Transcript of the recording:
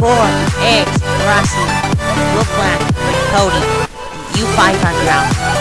4, Eggs, Rossi, Wolfland, Cody, you U5 ground.